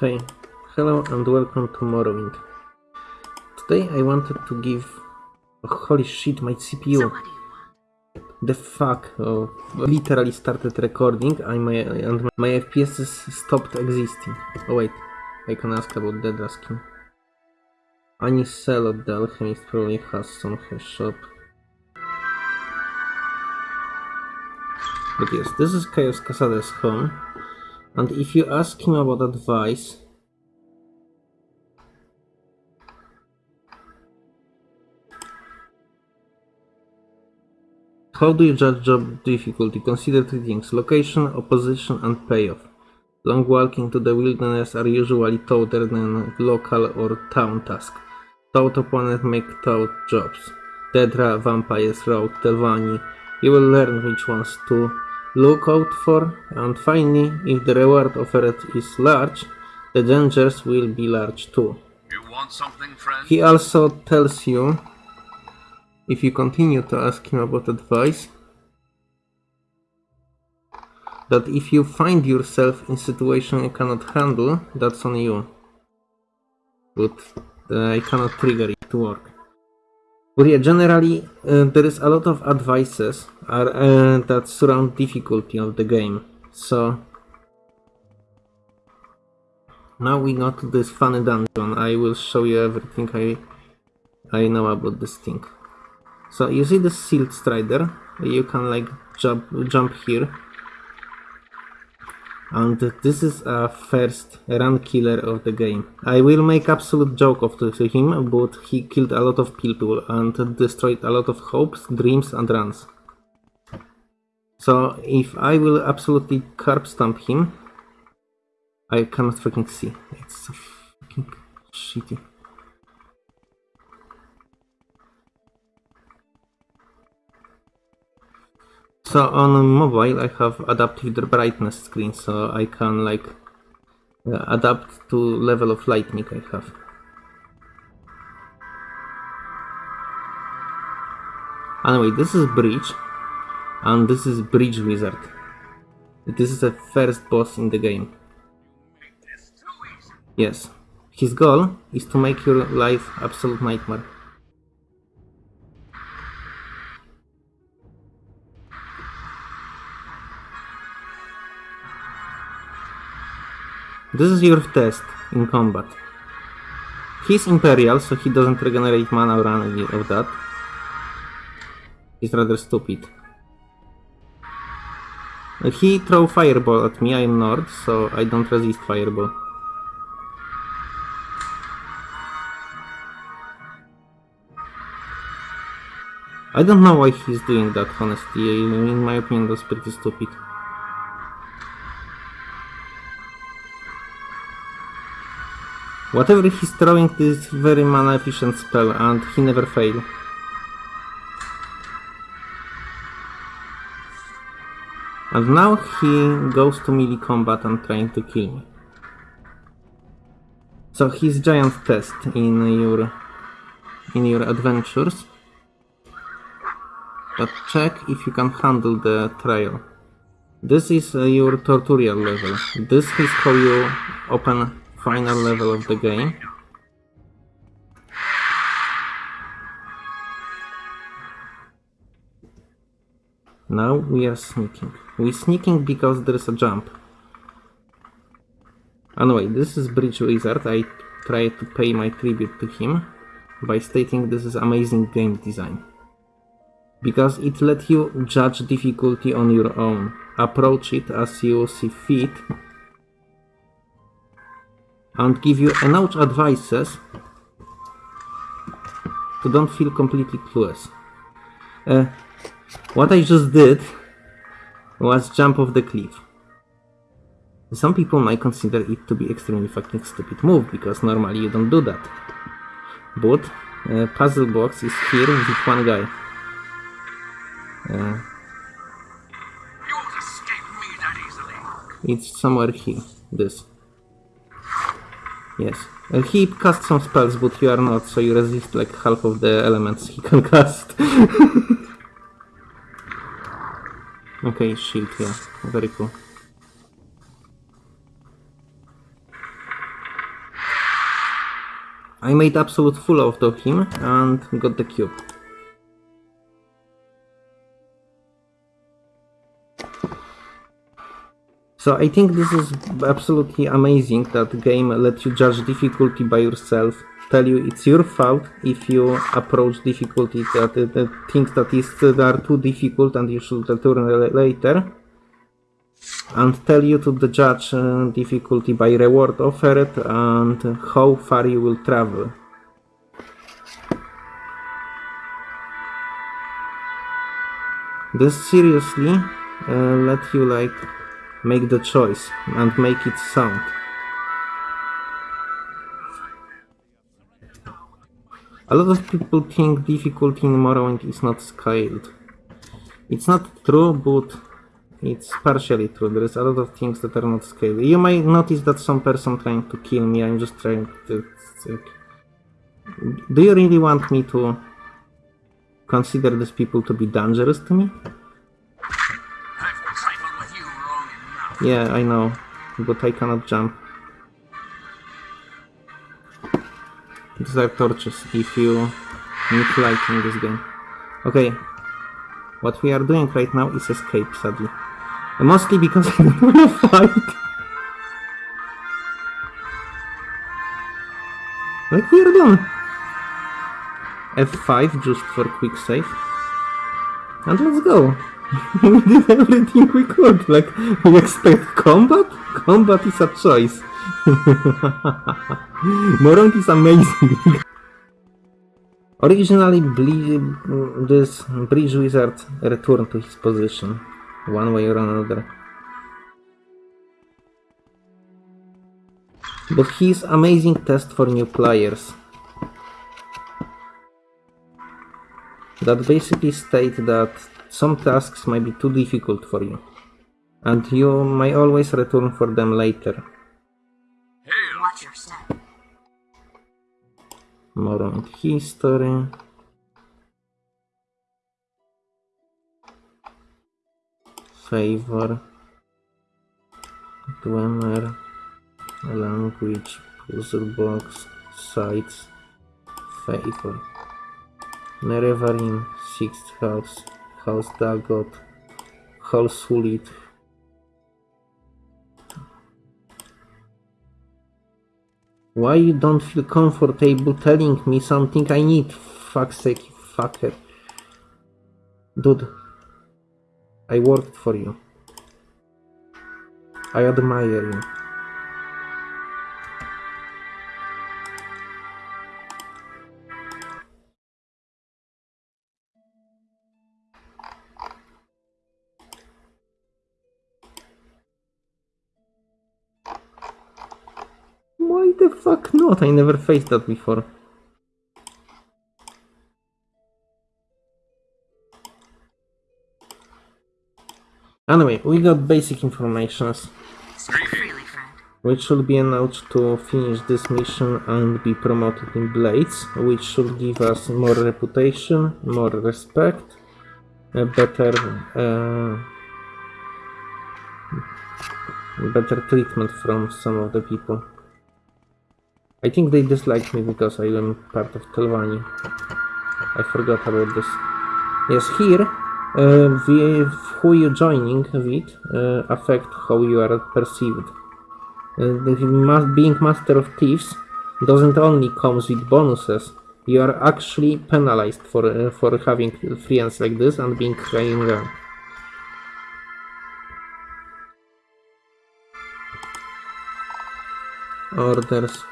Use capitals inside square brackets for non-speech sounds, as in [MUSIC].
Hey, hello and welcome to Morrowind. Today I wanted to give... Oh, holy shit, my CPU. The fuck? Oh, literally started recording and my, and my FPS stopped existing. Oh wait, I can ask about Daedra skin. Anis Seloth the alchemist probably has some her shop. But yes, this is Caius Cosades' home. And if you ask him about advice, How do you judge job difficulty? Consider three things location, opposition, and payoff. Long walking to the wilderness are usually tougher than local or town tasks. Taught opponents make taught jobs. Daedra, vampires, rogue, Telvanni. You will learn which ones to look out for, and finally, if the reward offered is large, the dangers will be large too. You want something, friend? He also tells you, if you continue to ask him about advice, that if you find yourself in a situation you cannot handle, that's on you. But uh, I cannot trigger it to work. But yeah, generally uh, there is a lot of advices are, uh, that surround difficulty of the game. So now we got to this funny dungeon. I will show you everything I I know about this thing. So you see the Silt Strider? You can like jump jump here. And this is a first run killer of the game. I will make absolute joke of him, but he killed a lot of people and destroyed a lot of hopes, dreams and runs. So if I will absolutely curb stomp him, I cannot freaking see. It's so fucking shitty. So on mobile I have adaptive brightness screen, so I can like uh, adapt to level of lightning I have. Anyway, this is Bridge, and this is Bridge Wizard. This is the first boss in the game. Yes. His goal is to make your life absolute nightmare. This is your test in combat. He's Imperial, so he doesn't regenerate mana or any of that. He's rather stupid. He throw fireball at me, I am Nord, so I don't resist fireball. I don't know why he's doing that, honestly. In my opinion, that's pretty stupid. Whatever he's throwing is very mana efficient spell and he never fail. And now he goes to melee combat and trying to kill me. So his giant test in your in your adventures. But check if you can handle the trial. This is your tutorial level. This is how you open final level of the game. Now we are sneaking. We're sneaking because there is a jump. Anyway, this is Bridge Wizard. I try to pay my tribute to him by stating this is amazing game design. Because it let you judge difficulty on your own. Approach it as you see fit and give you enough advices to don't feel completely clueless. Uh, what I just did was jump off the cliff. Some people might consider it to be extremely fucking stupid move because normally you don't do that. But uh, puzzle box is here with one guy. Uh, it's somewhere here. This. Yes. Uh, he casts some spells, but you are not, so you resist like half of the elements he [LAUGHS] can cast. okay, shield, yeah. Very cool. I made absolute fool out of him and got the cube. So I think this is absolutely amazing that the game lets you judge difficulty by yourself, tell you it's your fault if you approach difficulty that uh, things that is that are too difficult and you should return later, and tell you to judge uh, difficulty by reward offered and how far you will travel. This seriously uh, let you like make the choice and make it sound. A lot of people think difficulty in Morrowind is not scaled. It's not true, but it's partially true. There is a lot of things that are not scaled. You might notice that some person trying to kill me. I'm just trying to. Do you really want me to consider these people to be dangerous to me? Yeah, I know, but I cannot jump. These are torches if you need light in this game. Okay, what we are doing right now is escape, sadly. Mostly because [LAUGHS] I don't want to fight. Like we are done. F5 just for quick save. And let's go. [LAUGHS] we did everything we could. Like, we expect combat? Combat is a choice. [LAUGHS] Morrowind is amazing. [LAUGHS] Originally, Ble- this Bridge Wizard returned to his position, one way or another. But he's amazing test for new players. That basically state that some tasks might be too difficult for you, and you may always return for them later. Watch your step. More on history. Favor. Dwemer. Language. Puzzle box. Sites. Favor. Nerevarine. Sixth house. House Dagoth. House Sulit. Why you don't feel comfortable telling me something I need? Fuck sake, fucker. Dude, I worked for you. I admire you. Why the fuck not? I never faced that before. Anyway, we got basic informations, which should be enough to finish this mission and be promoted in Blades, which should give us more reputation, more respect, a better, uh, better treatment from some of the people. I think they dislike me because I am part of Telvanni. I forgot about this. Yes, here, uh, with who you joining with uh, affect how you are perceived. Uh, the being master of thieves doesn't only comes with bonuses. You are actually penalized for uh, for having friends like this and being high. Orders.